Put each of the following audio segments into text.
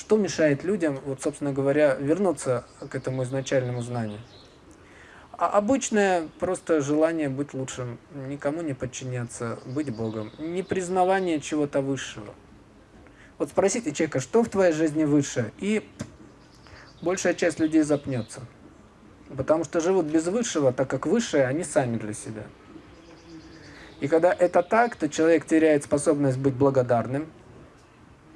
что мешает людям, вот, собственно говоря, вернуться к этому изначальному знанию? А обычное просто желание быть лучшим, никому не подчиняться, быть Богом, не признавание чего-то высшего. Вот спросите человека, что в твоей жизни выше, и большая часть людей запнется. Потому что живут без высшего, так как высшее они сами для себя. И когда это так, то человек теряет способность быть благодарным.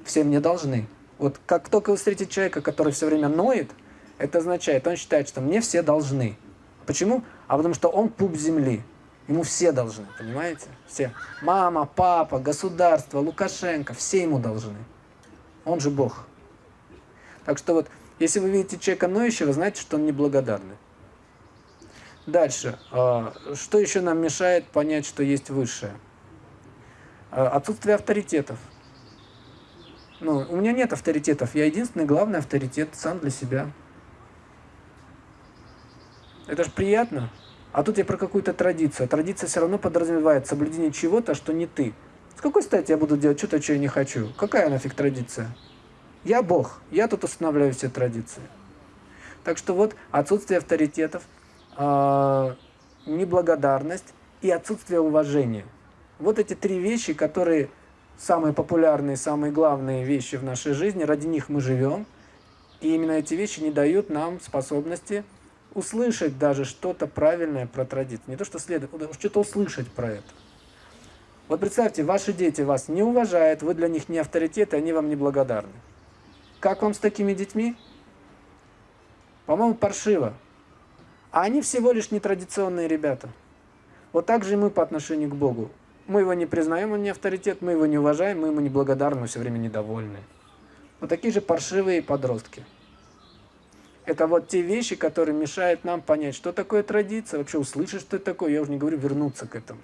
Всем не должны. Вот как только вы встретите человека, который все время ноет, это означает, он считает, что мне все должны. Почему? А потому что он пуп земли. Ему все должны, понимаете? Все. Мама, папа, государство, Лукашенко, все ему должны. Он же Бог. Так что вот, если вы видите человека ноющего, знаете, что он неблагодарный. Дальше. А, что еще нам мешает понять, что есть высшее? А, отсутствие авторитетов. Ну, у меня нет авторитетов. Я единственный главный авторитет сам для себя. Это же приятно. А тут я про какую-то традицию. А традиция все равно подразумевает соблюдение чего-то, что не ты. С какой стати я буду делать что-то, что я не хочу? Какая нафиг традиция? Я Бог. Я тут устанавливаю все традиции. Так что вот отсутствие авторитетов – э, неблагодарность и отсутствие уважения. Вот эти три вещи, которые самые популярные, самые главные вещи в нашей жизни, ради них мы живем. И именно эти вещи не дают нам способности услышать даже что-то правильное про традицию. Не то, что следует, что-то услышать про это. Вот представьте, ваши дети вас не уважают, вы для них не авторитет, и они вам не благодарны. Как вам с такими детьми? По-моему, паршиво. А они всего лишь нетрадиционные ребята. Вот так же и мы по отношению к Богу. Мы его не признаем, он не авторитет, мы его не уважаем, мы ему не благодарны, мы все время недовольны. Вот такие же паршивые подростки. Это вот те вещи, которые мешают нам понять, что такое традиция, вообще услышать, что это такое, я уже не говорю вернуться к этому.